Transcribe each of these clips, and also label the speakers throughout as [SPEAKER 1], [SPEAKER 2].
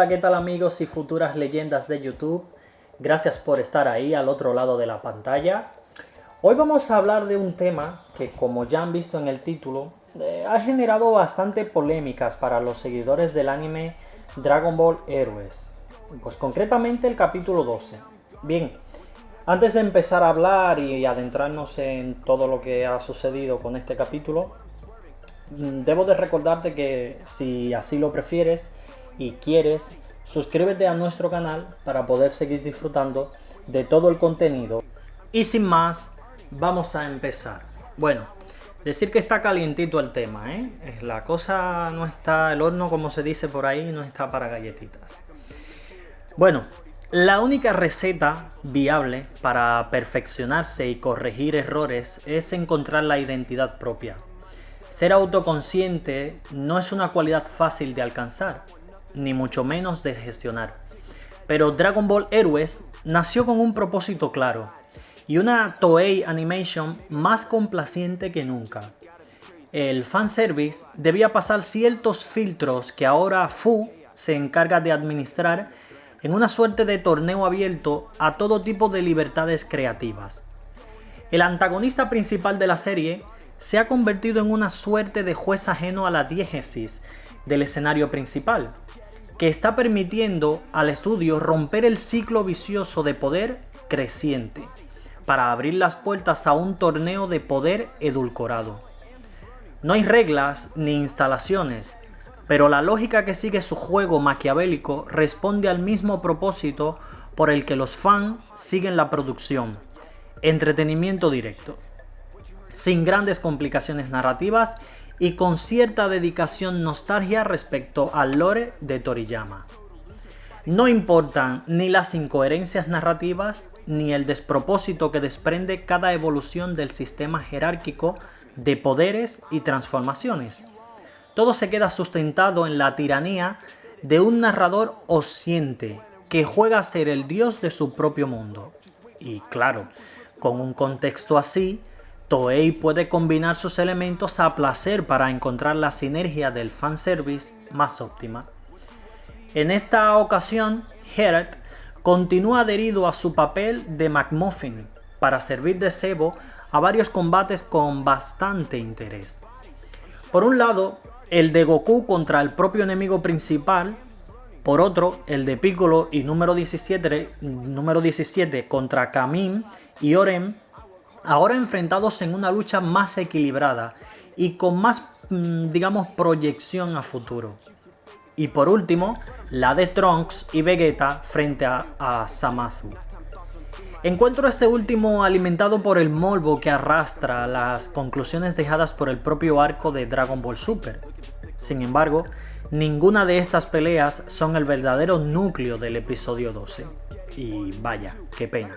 [SPEAKER 1] Hola, ¿qué tal amigos y futuras leyendas de YouTube? Gracias por estar ahí al otro lado de la pantalla. Hoy vamos a hablar de un tema que, como ya han visto en el título, eh, ha generado bastante polémicas para los seguidores del anime Dragon Ball Heroes. Pues concretamente el capítulo 12. Bien, antes de empezar a hablar y adentrarnos en todo lo que ha sucedido con este capítulo, mm, debo de recordarte que si así lo prefieres, y quieres, suscríbete a nuestro canal para poder seguir disfrutando de todo el contenido. Y sin más, vamos a empezar. Bueno, decir que está calientito el tema, ¿eh? La cosa no está, el horno como se dice por ahí, no está para galletitas. Bueno, la única receta viable para perfeccionarse y corregir errores es encontrar la identidad propia. Ser autoconsciente no es una cualidad fácil de alcanzar, ni mucho menos de gestionar. Pero Dragon Ball Heroes nació con un propósito claro y una Toei Animation más complaciente que nunca. El fanservice debía pasar ciertos filtros que ahora Fu se encarga de administrar en una suerte de torneo abierto a todo tipo de libertades creativas. El antagonista principal de la serie se ha convertido en una suerte de juez ajeno a la diégesis del escenario principal, que está permitiendo al estudio romper el ciclo vicioso de poder creciente, para abrir las puertas a un torneo de poder edulcorado. No hay reglas ni instalaciones, pero la lógica que sigue su juego maquiavélico responde al mismo propósito por el que los fans siguen la producción, entretenimiento directo, sin grandes complicaciones narrativas y con cierta dedicación nostalgia respecto al lore de Toriyama. No importan ni las incoherencias narrativas ni el despropósito que desprende cada evolución del sistema jerárquico de poderes y transformaciones. Todo se queda sustentado en la tiranía de un narrador osciente que juega a ser el dios de su propio mundo. Y claro, con un contexto así, Toei puede combinar sus elementos a placer para encontrar la sinergia del fanservice más óptima. En esta ocasión, Herrick continúa adherido a su papel de McMuffin para servir de cebo a varios combates con bastante interés. Por un lado, el de Goku contra el propio enemigo principal, por otro, el de Piccolo y número 17, número 17 contra Kamin y Orem ahora enfrentados en una lucha más equilibrada y con más, mm, digamos, proyección a futuro. Y por último, la de Trunks y Vegeta frente a, a Samazu. Encuentro este último alimentado por el molvo que arrastra las conclusiones dejadas por el propio arco de Dragon Ball Super. Sin embargo, ninguna de estas peleas son el verdadero núcleo del episodio 12. Y vaya, qué pena.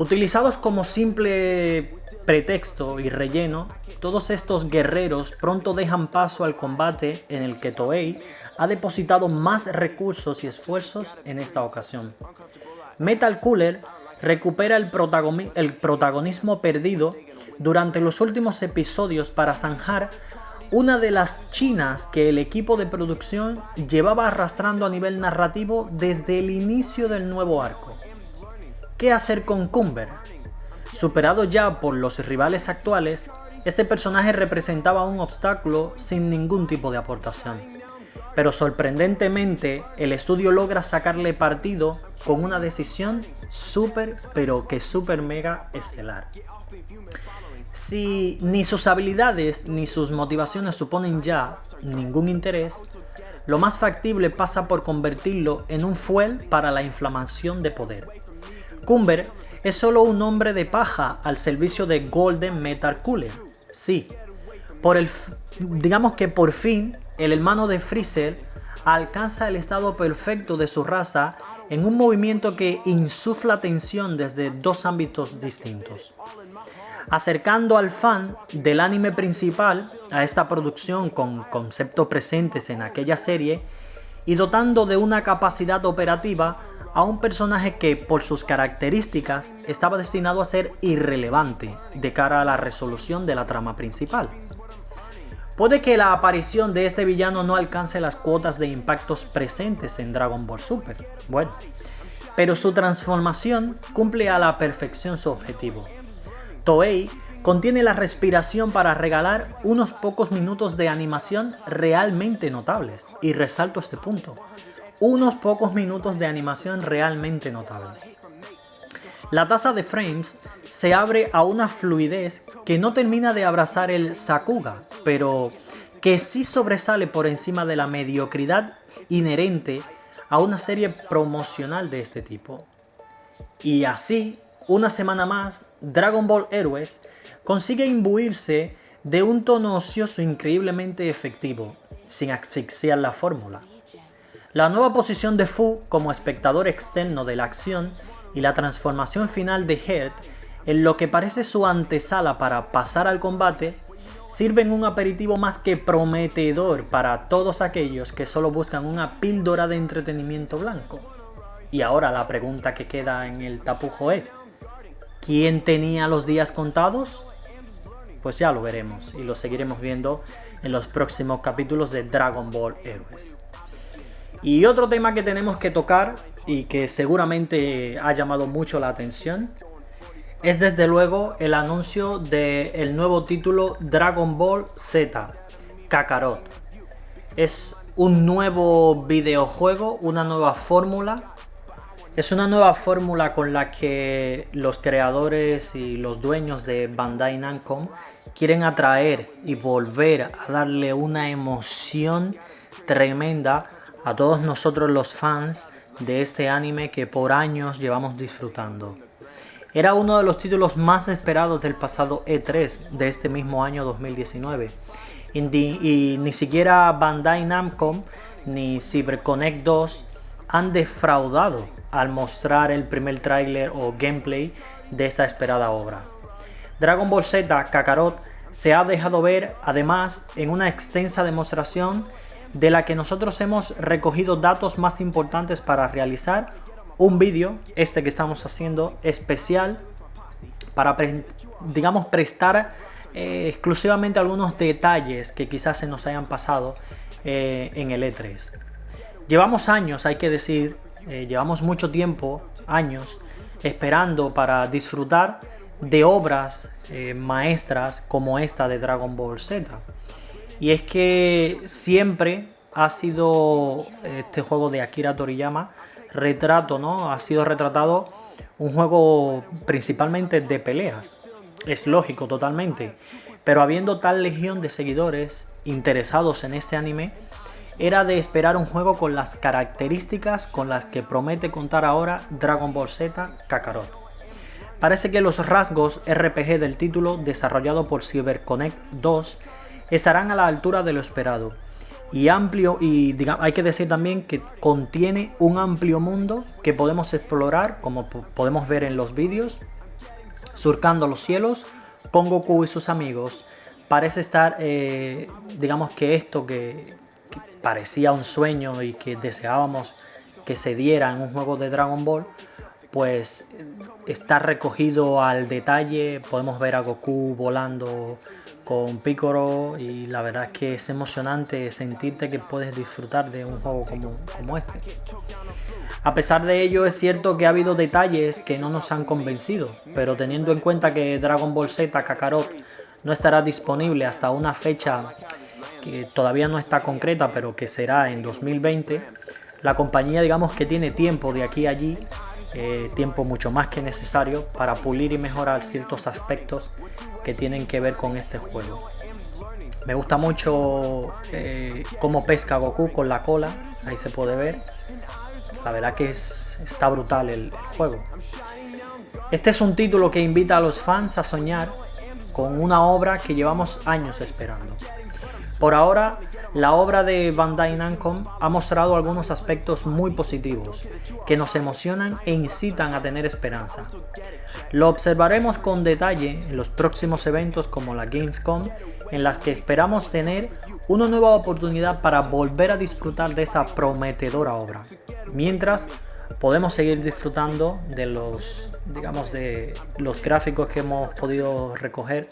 [SPEAKER 1] Utilizados como simple pretexto y relleno, todos estos guerreros pronto dejan paso al combate en el que Toei ha depositado más recursos y esfuerzos en esta ocasión. Metal Cooler recupera el, protagonismo perdido durante los últimos episodios para zanjar una de las chinas que el equipo de producción llevaba arrastrando a nivel narrativo desde el inicio del nuevo arco. ¿Qué hacer con Cumber? Superado ya por los rivales actuales, este personaje representaba un obstáculo sin ningún tipo de aportación. Pero sorprendentemente, el estudio logra sacarle partido con una decisión súper, pero que súper mega estelar. Si ni sus habilidades ni sus motivaciones suponen ya ningún interés, lo más factible pasa por convertirlo en un fuel para la inflamación de poder. Cumber es solo un hombre de paja al servicio de Golden Metal Cooler. Sí, por el, digamos que por fin el hermano de Freezer alcanza el estado perfecto de su raza en un movimiento que insufla tensión desde dos ámbitos distintos. Acercando al fan del anime principal a esta producción con conceptos presentes en aquella serie y dotando de una capacidad operativa a un personaje que por sus características estaba destinado a ser irrelevante de cara a la resolución de la trama principal. Puede que la aparición de este villano no alcance las cuotas de impactos presentes en Dragon Ball Super, bueno, pero su transformación cumple a la perfección su objetivo. Toei contiene la respiración para regalar unos pocos minutos de animación realmente notables, y resalto este punto, unos pocos minutos de animación realmente notables. La tasa de frames se abre a una fluidez que no termina de abrazar el Sakuga, pero que sí sobresale por encima de la mediocridad inherente a una serie promocional de este tipo. Y así, una semana más, Dragon Ball Heroes consigue imbuirse de un tono ocioso increíblemente efectivo, sin asfixiar la fórmula. La nueva posición de Fu como espectador externo de la acción y la transformación final de Head en lo que parece su antesala para pasar al combate, sirven un aperitivo más que prometedor para todos aquellos que solo buscan una píldora de entretenimiento blanco. Y ahora la pregunta que queda en el tapujo es, ¿quién tenía los días contados? Pues ya lo veremos y lo seguiremos viendo en los próximos capítulos de Dragon Ball Heroes. Y otro tema que tenemos que tocar y que seguramente ha llamado mucho la atención es desde luego el anuncio del nuevo título Dragon Ball Z, Kakarot. Es un nuevo videojuego, una nueva fórmula. Es una nueva fórmula con la que los creadores y los dueños de Bandai Namco quieren atraer y volver a darle una emoción tremenda a todos nosotros los fans de este anime que por años llevamos disfrutando. Era uno de los títulos más esperados del pasado E3 de este mismo año 2019 y, ni siquiera Bandai Namco ni CyberConnect 2 han defraudado al mostrar el primer tráiler o gameplay de esta esperada obra. Dragon Ball Z Kakarot se ha dejado ver además en una extensa demostración de la que nosotros hemos recogido datos más importantes para realizar un vídeo, este que estamos haciendo, especial para, digamos, prestar eh, exclusivamente algunos detalles que quizás se nos hayan pasado eh, en el E3. Llevamos años, hay que decir, eh, llevamos mucho tiempo, años, esperando para disfrutar de obras maestras como esta de Dragon Ball Z. Y es que siempre ha sido este juego de Akira Toriyama retrato, ¿no? Ha sido retratado un juego principalmente de peleas. Es lógico totalmente. Pero habiendo tal legión de seguidores interesados en este anime, era de esperar un juego con las características con las que promete contar ahora Dragon Ball Z Kakarot. Parece que los rasgos RPG del título desarrollado por CyberConnect 2 estarán a la altura de lo esperado. Y amplio y hay que decir también que contiene un amplio mundo que podemos explorar como podemos ver en los vídeos surcando los cielos con Goku y sus amigos. Parece estar eh, digamos que esto que, que, parecía un sueño y que deseábamos que se diera en un juego de Dragon Ball pues está recogido al detalle. Podemos ver a Goku volando con Piccolo y la verdad es que es emocionante sentirte que puedes disfrutar de un juego como, como este. A pesar de ello es cierto que ha habido detalles que no nos han convencido, pero teniendo en cuenta que Dragon Ball Z Kakarot no estará disponible hasta una fecha que todavía no está concreta, pero que será en 2020, la compañía digamos que tiene tiempo de aquí a allí, eh, tiempo mucho más que necesario para pulir y mejorar ciertos aspectos que tienen que ver con este juego. Me gusta mucho eh, cómo pesca Goku con la cola, ahí se puede ver. La verdad que es, está brutal el, el juego. Este es un título que invita a los fans a soñar con una obra que llevamos años esperando. Por ahora, la obra de Bandai Namco ha mostrado algunos aspectos muy positivos, que nos emocionan e incitan a tener esperanza. Lo observaremos con detalle en los próximos eventos como la Gamescom, en las que esperamos tener una nueva oportunidad para volver a disfrutar de esta prometedora obra. Mientras, podemos seguir disfrutando de los, digamos, de los gráficos que hemos podido recoger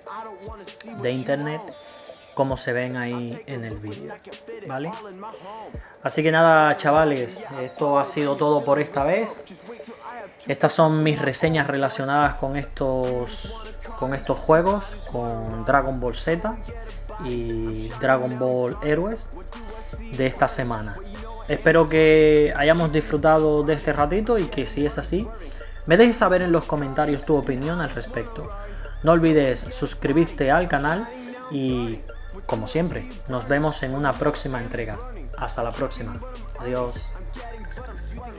[SPEAKER 1] de internet como se ven ahí en el vídeo, ¿vale? Así que nada, chavales, esto ha sido todo por esta vez. Estas son mis reseñas relacionadas con estos, con estos juegos, con Dragon Ball Z y Dragon Ball Heroes de esta semana. Espero que hayamos disfrutado de este ratito y que si es así, me dejes saber en los comentarios tu opinión al respecto. No olvides suscribirte al canal y, como siempre, nos vemos en una próxima entrega. Hasta la próxima. Adiós.